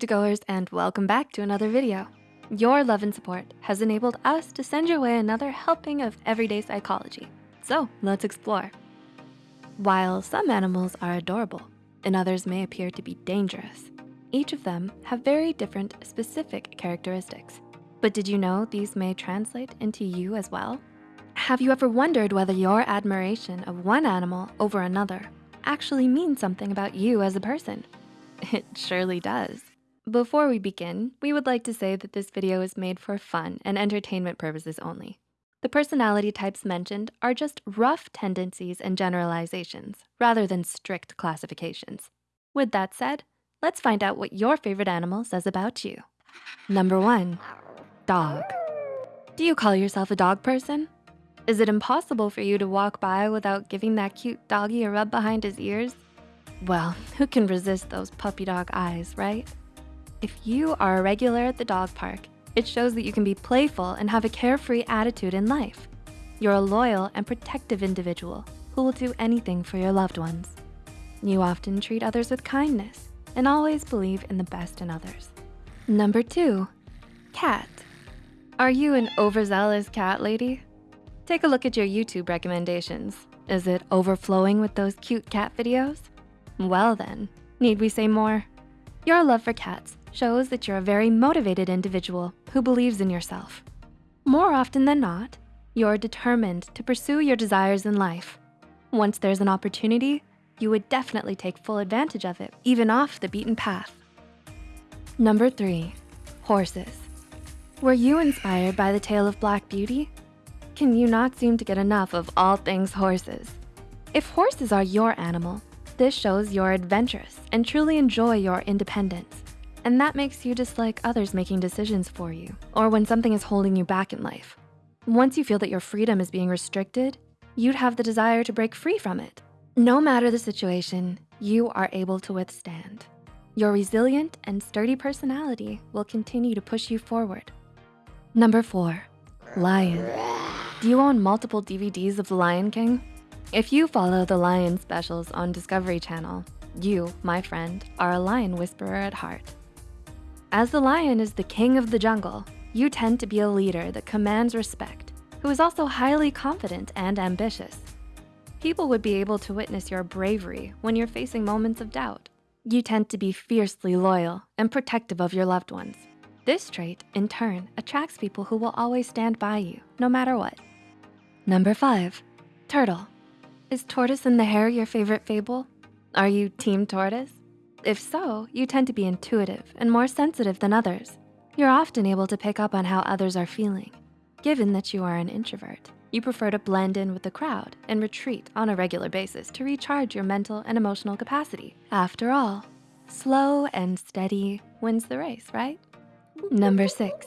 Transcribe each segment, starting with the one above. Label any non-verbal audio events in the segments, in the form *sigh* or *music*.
goers and welcome back to another video. Your love and support has enabled us to send your way another helping of everyday psychology. So let's explore. While some animals are adorable and others may appear to be dangerous, each of them have very different specific characteristics. But did you know these may translate into you as well? Have you ever wondered whether your admiration of one animal over another actually means something about you as a person? *laughs* It surely does. Before we begin, we would like to say that this video is made for fun and entertainment purposes only. The personality types mentioned are just rough tendencies and generalizations rather than strict classifications. With that said, let's find out what your favorite animal says about you. Number one, dog. Do you call yourself a dog person? Is it impossible for you to walk by without giving that cute doggy a rub behind his ears? Well, who can resist those puppy dog eyes, right? If you are a regular at the dog park, it shows that you can be playful and have a carefree attitude in life. You're a loyal and protective individual who will do anything for your loved ones. You often treat others with kindness and always believe in the best in others. Number two, cat. Are you an overzealous cat lady? Take a look at your YouTube recommendations. Is it overflowing with those cute cat videos? Well then, need we say more? Your love for cats shows that you're a very motivated individual who believes in yourself. More often than not, you're determined to pursue your desires in life. Once there's an opportunity, you would definitely take full advantage of it, even off the beaten path. Number three, horses. Were you inspired by the tale of Black Beauty? Can you not seem to get enough of all things horses? If horses are your animal, this shows you're adventurous and truly enjoy your independence. And that makes you dislike others making decisions for you or when something is holding you back in life. Once you feel that your freedom is being restricted, you'd have the desire to break free from it. No matter the situation, you are able to withstand. Your resilient and sturdy personality will continue to push you forward. Number four, lion. Do you own multiple DVDs of The Lion King? If you follow the lion specials on Discovery Channel, you, my friend, are a lion whisperer at heart. As the lion is the king of the jungle, you tend to be a leader that commands respect, who is also highly confident and ambitious. People would be able to witness your bravery when you're facing moments of doubt. You tend to be fiercely loyal and protective of your loved ones. This trait, in turn, attracts people who will always stand by you, no matter what. Number five, turtle. Is tortoise in the hare your favorite fable? Are you team tortoise? If so, you tend to be intuitive and more sensitive than others. You're often able to pick up on how others are feeling. Given that you are an introvert, you prefer to blend in with the crowd and retreat on a regular basis to recharge your mental and emotional capacity. After all, slow and steady wins the race, right? Number six,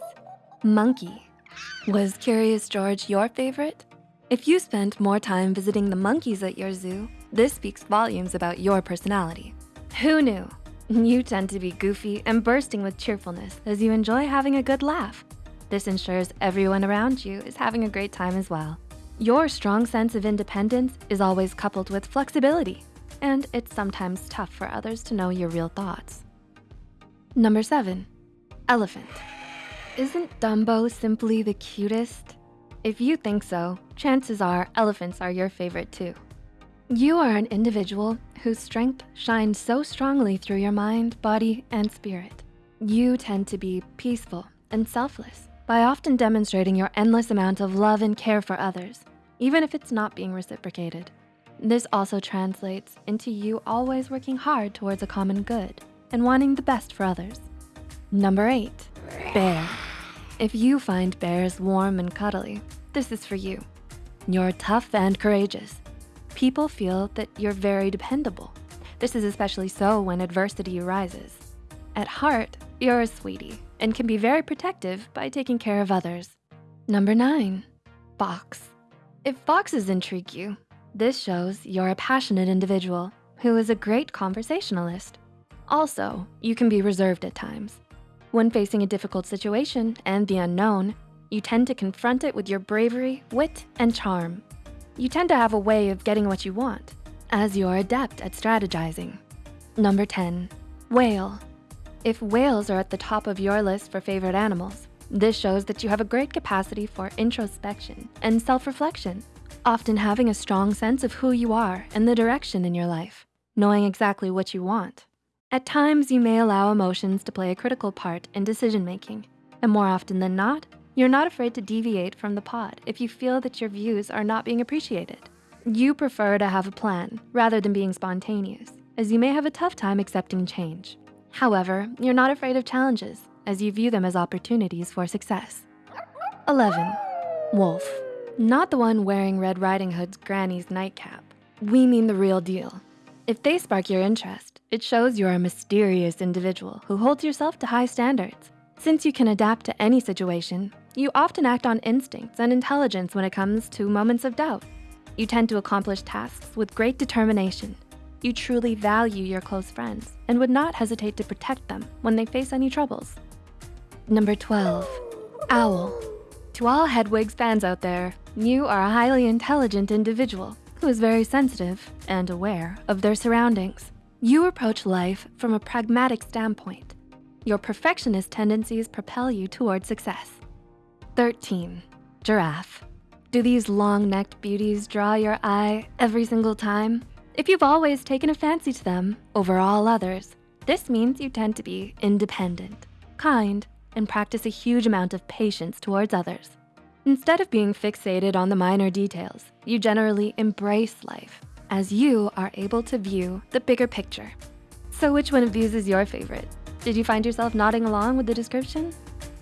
monkey. Was Curious George your favorite? If you spent more time visiting the monkeys at your zoo, this speaks volumes about your personality. Who knew? *laughs* You tend to be goofy and bursting with cheerfulness as you enjoy having a good laugh. This ensures everyone around you is having a great time as well. Your strong sense of independence is always coupled with flexibility, and it's sometimes tough for others to know your real thoughts. Number seven, elephant. Isn't Dumbo simply the cutest? If you think so, chances are elephants are your favorite too. You are an individual whose strength shines so strongly through your mind, body, and spirit. You tend to be peaceful and selfless by often demonstrating your endless amount of love and care for others, even if it's not being reciprocated. This also translates into you always working hard towards a common good and wanting the best for others. Number eight, bear. If you find bears warm and cuddly, this is for you. You're tough and courageous People feel that you're very dependable. This is especially so when adversity arises. At heart, you're a sweetie and can be very protective by taking care of others. Number nine, fox. If foxes intrigue you, this shows you're a passionate individual who is a great conversationalist. Also, you can be reserved at times. When facing a difficult situation and the unknown, you tend to confront it with your bravery, wit, and charm. You tend to have a way of getting what you want, as you're adept at strategizing. Number 10, whale. If whales are at the top of your list for favorite animals, this shows that you have a great capacity for introspection and self-reflection, often having a strong sense of who you are and the direction in your life, knowing exactly what you want. At times, you may allow emotions to play a critical part in decision-making, and more often than not, you're not afraid to deviate from the pod if you feel that your views are not being appreciated. You prefer to have a plan rather than being spontaneous, as you may have a tough time accepting change. However, you're not afraid of challenges as you view them as opportunities for success. 11, wolf. Not the one wearing Red Riding Hood's granny's nightcap. We mean the real deal. If they spark your interest, it shows you're a mysterious individual who holds yourself to high standards. Since you can adapt to any situation, you often act on instincts and intelligence when it comes to moments of doubt. You tend to accomplish tasks with great determination. You truly value your close friends and would not hesitate to protect them when they face any troubles. Number 12, owl. To all Hedwigs fans out there, you are a highly intelligent individual who is very sensitive and aware of their surroundings. You approach life from a pragmatic standpoint. Your perfectionist tendencies propel you toward success. 13, giraffe. Do these long-necked beauties draw your eye every single time? If you've always taken a fancy to them over all others, this means you tend to be independent, kind, and practice a huge amount of patience towards others. Instead of being fixated on the minor details, you generally embrace life as you are able to view the bigger picture. So which one of these is your favorite? Did you find yourself nodding along with the description?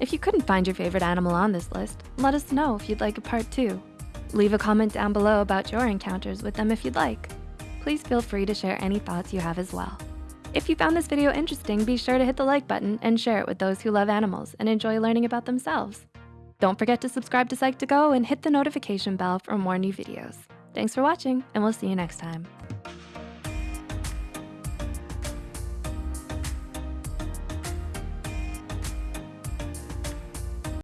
If you couldn't find your favorite animal on this list, let us know if you'd like a part two. Leave a comment down below about your encounters with them if you'd like. Please feel free to share any thoughts you have as well. If you found this video interesting, be sure to hit the like button and share it with those who love animals and enjoy learning about themselves. Don't forget to subscribe to Psych2Go and hit the notification bell for more new videos. Thanks for watching and we'll see you next time.